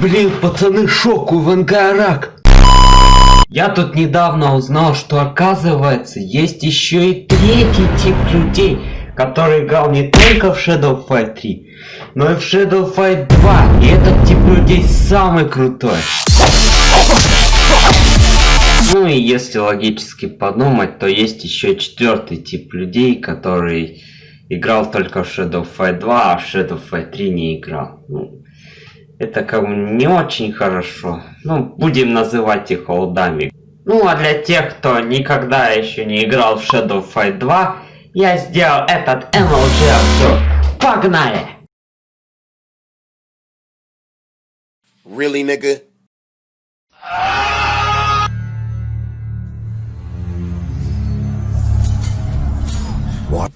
Блин, пацаны, шок у Вангарак. Я тут недавно узнал, что оказывается есть еще и третий тип людей, который играл не только в Shadow Fight 3, но и в Shadow Fight 2. И этот тип людей самый крутой. Ну и если логически подумать, то есть еще четвертый тип людей, который играл только в Shadow Fight 2, а в Shadow Fight 3 не играл. Ну, это как бы не очень хорошо. Ну, будем называть их олдами. Ну, а для тех, кто никогда еще не играл в Shadow Fight 2, я сделал этот MLG обзор. Погнали! Really, nigga?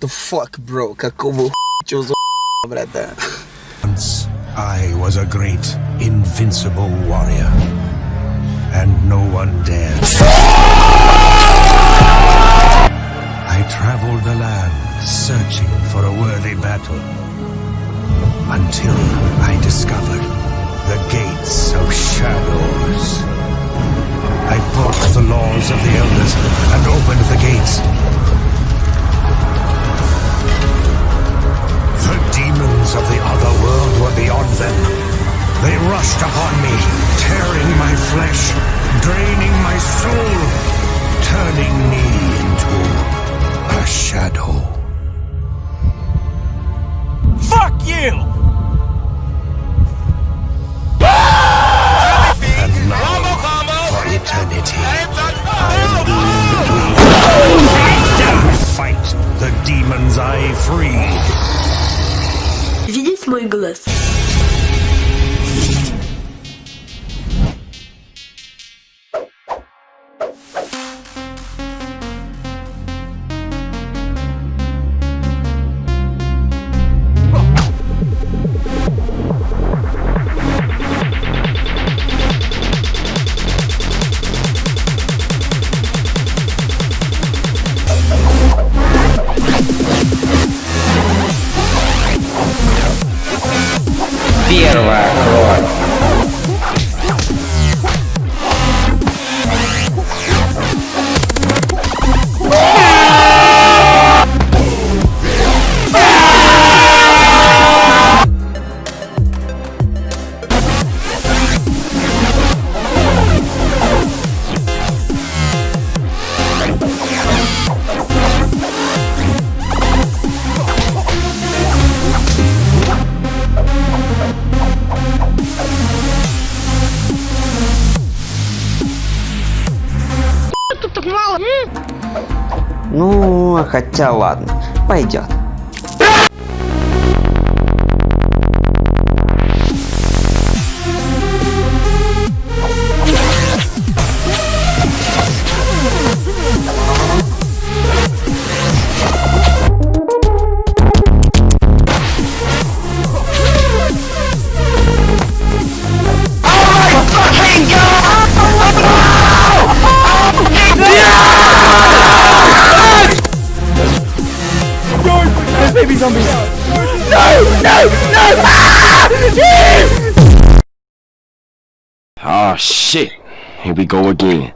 the fuck, bro? Какого чё за братан? Once I was a great, invincible warrior, and no one dared. I traveled the land searching for a worthy battle until I discovered the gates of shadows. I broke the laws of the elders and opened the gates. Видеть Ну, хотя ладно, пойдет. Yes, baby zombie! No! No! No! Ah! Yeah! Oh, shit! Here we go again.